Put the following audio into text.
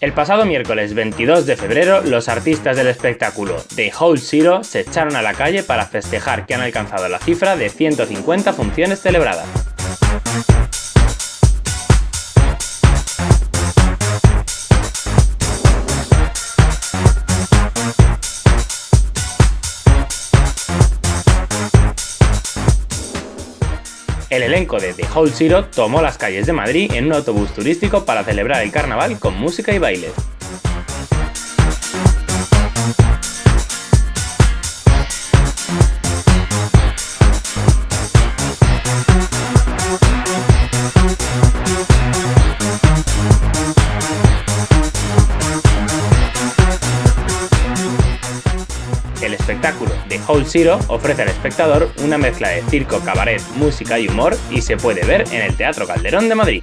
El pasado miércoles 22 de febrero, los artistas del espectáculo The Whole Zero se echaron a la calle para festejar que han alcanzado la cifra de 150 funciones celebradas. El elenco de The Whole Zero tomó las calles de Madrid en un autobús turístico para celebrar el carnaval con música y bailes. El espectáculo de Whole Zero ofrece al espectador una mezcla de circo, cabaret, música y humor y se puede ver en el Teatro Calderón de Madrid.